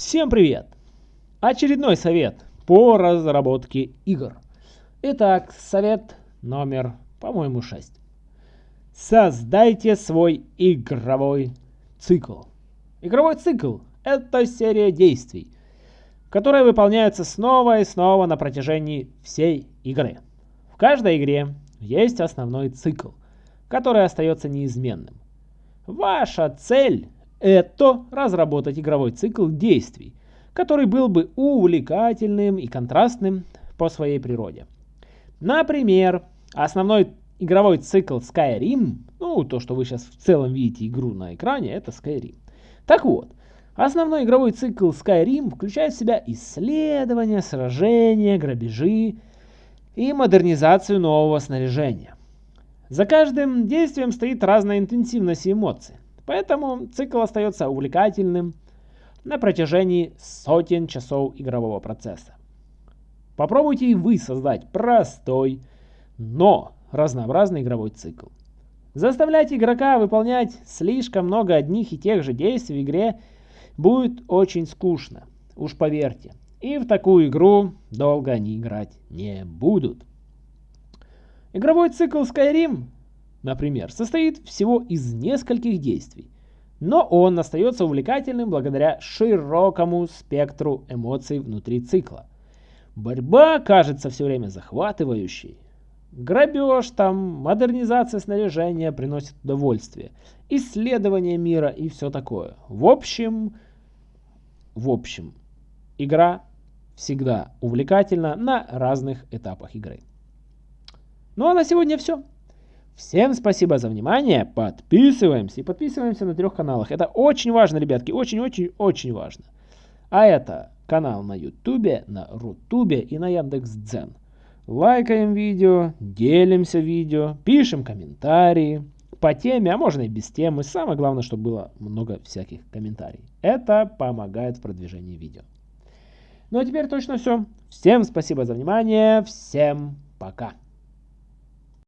Всем привет! Очередной совет по разработке игр. Итак, совет номер, по-моему, 6. Создайте свой игровой цикл. Игровой цикл – это серия действий, которые выполняются снова и снова на протяжении всей игры. В каждой игре есть основной цикл, который остается неизменным. Ваша цель это разработать игровой цикл действий, который был бы увлекательным и контрастным по своей природе. Например, основной игровой цикл Skyrim, ну то, что вы сейчас в целом видите игру на экране, это Skyrim. Так вот, основной игровой цикл Skyrim включает в себя исследования, сражения, грабежи и модернизацию нового снаряжения. За каждым действием стоит разная интенсивность и эмоции. Поэтому цикл остается увлекательным на протяжении сотен часов игрового процесса. Попробуйте и вы создать простой, но разнообразный игровой цикл. Заставлять игрока выполнять слишком много одних и тех же действий в игре будет очень скучно, уж поверьте. И в такую игру долго они играть не будут. Игровой цикл Skyrim например, состоит всего из нескольких действий, но он остается увлекательным благодаря широкому спектру эмоций внутри цикла. Борьба кажется все время захватывающей. Грабеж там, модернизация снаряжения приносит удовольствие. Исследование мира и все такое. В общем, в общем, игра всегда увлекательна на разных этапах игры. Ну а на сегодня все. Всем спасибо за внимание, подписываемся и подписываемся на трех каналах. Это очень важно, ребятки, очень-очень-очень важно. А это канал на Ютубе, на Рутубе и на Яндекс.Дзен. Лайкаем видео, делимся видео, пишем комментарии по теме, а можно и без темы. Самое главное, чтобы было много всяких комментариев. Это помогает в продвижении видео. Ну а теперь точно все. Всем спасибо за внимание, всем пока.